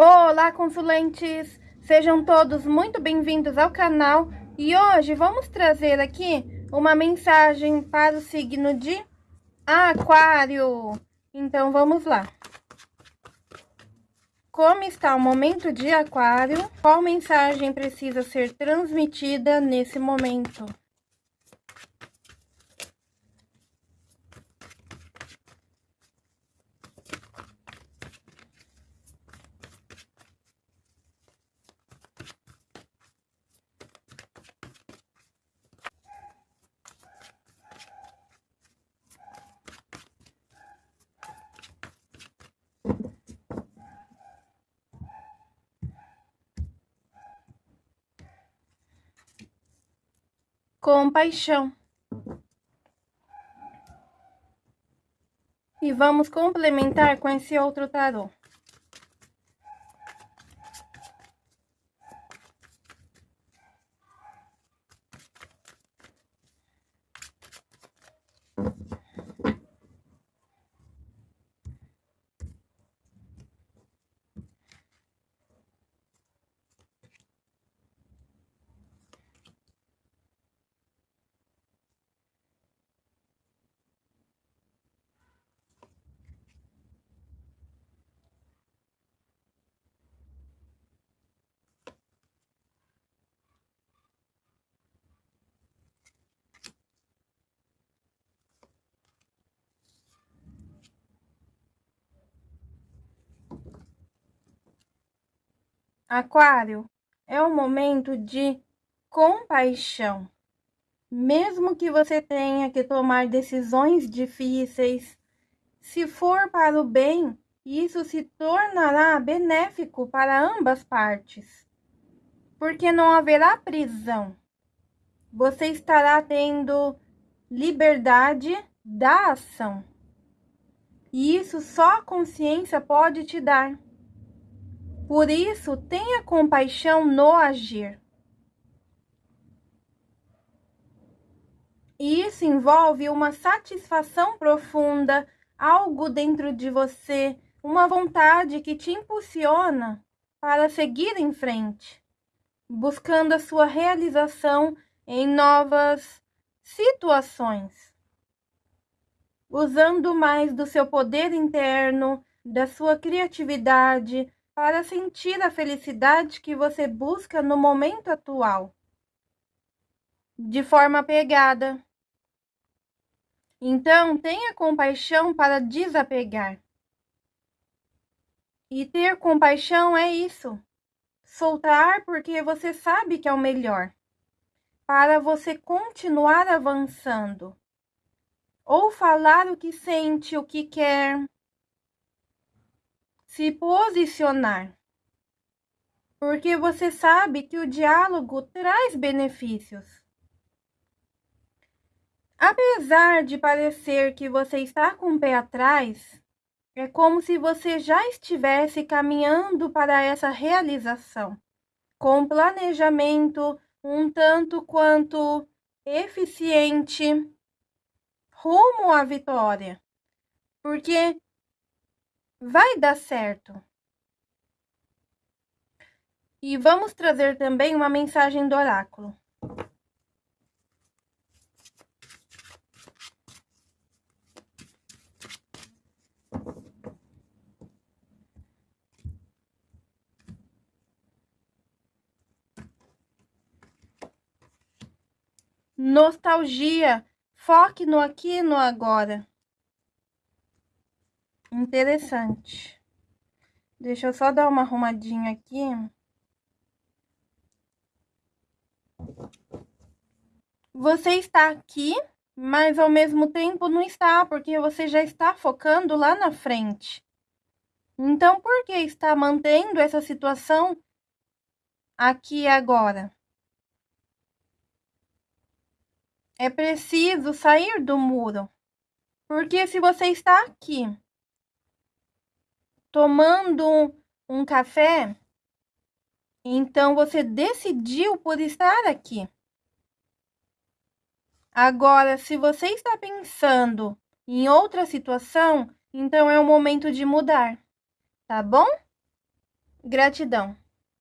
Olá, consulentes! Sejam todos muito bem-vindos ao canal e hoje vamos trazer aqui uma mensagem para o signo de Aquário. Então, vamos lá. Como está o momento de Aquário? Qual mensagem precisa ser transmitida nesse momento? Compaixão. E vamos complementar com esse outro tarô. Aquário, é um momento de compaixão. Mesmo que você tenha que tomar decisões difíceis, se for para o bem, isso se tornará benéfico para ambas partes, porque não haverá prisão. Você estará tendo liberdade da ação. E isso só a consciência pode te dar. Por isso, tenha compaixão no agir. E isso envolve uma satisfação profunda, algo dentro de você, uma vontade que te impulsiona para seguir em frente, buscando a sua realização em novas situações, usando mais do seu poder interno, da sua criatividade, para sentir a felicidade que você busca no momento atual, de forma pegada. Então, tenha compaixão para desapegar. E ter compaixão é isso. Soltar porque você sabe que é o melhor. Para você continuar avançando. Ou falar o que sente, o que quer se posicionar. Porque você sabe que o diálogo traz benefícios. Apesar de parecer que você está com o pé atrás, é como se você já estivesse caminhando para essa realização, com planejamento um tanto quanto eficiente rumo à vitória. Porque vai dar certo. E vamos trazer também uma mensagem do oráculo. Nostalgia. Foque no aqui e no agora. Interessante. Deixa eu só dar uma arrumadinha aqui. Você está aqui, mas ao mesmo tempo não está, porque você já está focando lá na frente. Então, por que está mantendo essa situação aqui e agora? É preciso sair do muro. Porque se você está aqui tomando um, um café, então você decidiu por estar aqui. Agora, se você está pensando em outra situação, então é o momento de mudar, tá bom? Gratidão.